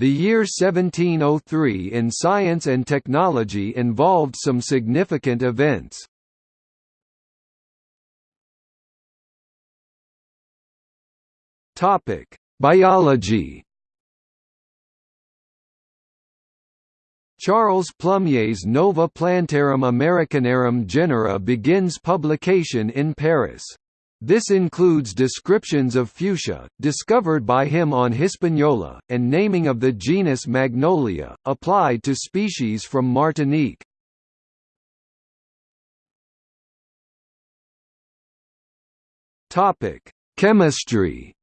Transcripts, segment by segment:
The year 1703 in science and technology involved some significant events. Topic: Biology. Charles Plumier's Nova Plantarum Americanarum Genera begins publication in Paris. This includes descriptions of fuchsia, discovered by him on Hispaniola, and naming of the genus Magnolia, applied to species from Martinique. Chemistry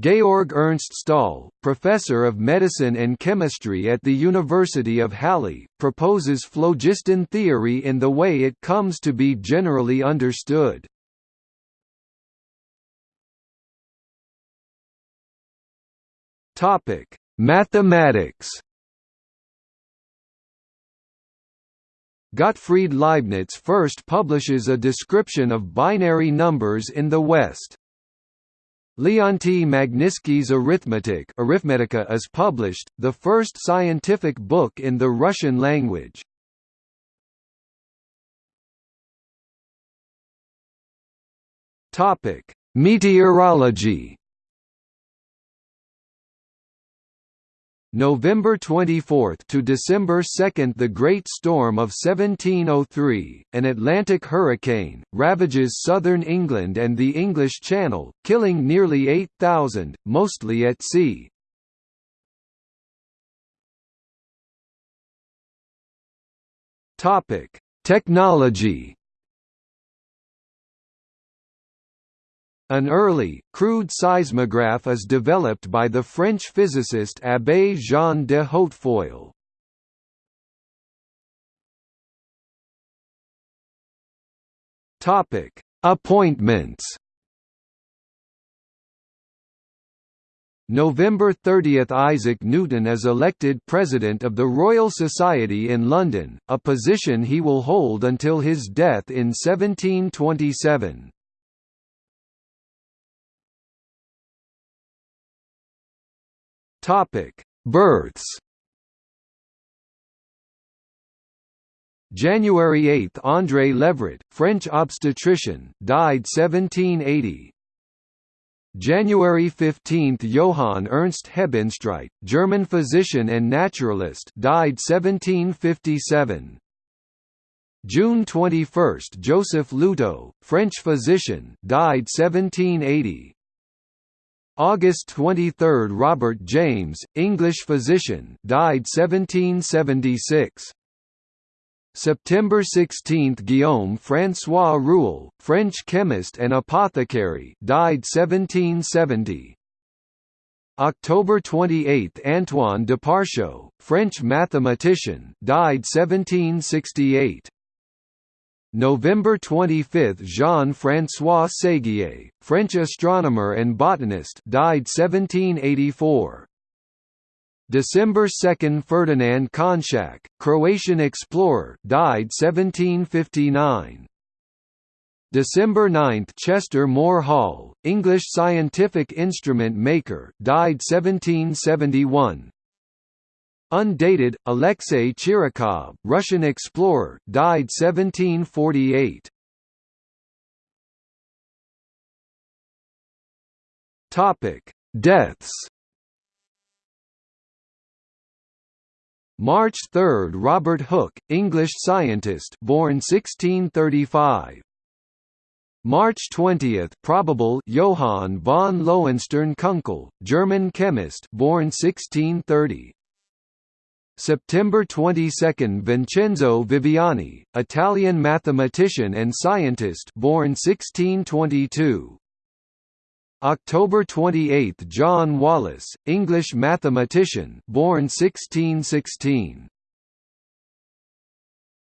Georg Ernst Stahl, professor of medicine and chemistry at the University of Halle, proposes phlogiston theory in the way it comes to be generally understood. Topic: Mathematics Gottfried Leibniz first publishes a description of binary numbers in the West. Leonti Magnitsky's Arithmetic Arithmetica is published, the first scientific book in the Russian language. Meteorology November 24 to December 2 The Great Storm of 1703, an Atlantic hurricane, ravages southern England and the English Channel, killing nearly 8,000, mostly at sea. Technology An early, crude seismograph is developed by the French physicist Abbé Jean de Hautefeuille. Appointments November 30 – Isaac Newton is elected President of the Royal Society in London, a position he will hold until his death in 1727. Topic: Births. January 8 – André Levret, French obstetrician, died 1780 January 15 – Johann Ernst Hebenstreit, German physician and naturalist died 1757 June 21 – Joseph Lieutaud, French physician died 1780 August 23 – Robert James, English physician died 1776. September 16 – Guillaume François Rouelle, French chemist and apothecary died 1770. October 28 – Antoine de Deparcieux, French mathematician died 1768. November 25 – Jean-François Séguier, French astronomer and botanist died 1784. December 2 – Ferdinand Konščak, Croatian explorer died 1759. December 9 – Chester Moore Hall, English scientific instrument maker died 1771. Undated, Alexei Chirikov, Russian explorer, died 1748. Topic: Deaths. March 3, Robert Hooke, English scientist, born 1635. March 20, probable Johann von Lohenstern-Kunkel, German chemist, born 1630. September 22 – Vincenzo Viviani, Italian mathematician and scientist born 1622. October 28 – John Wallis, English mathematician born 1616.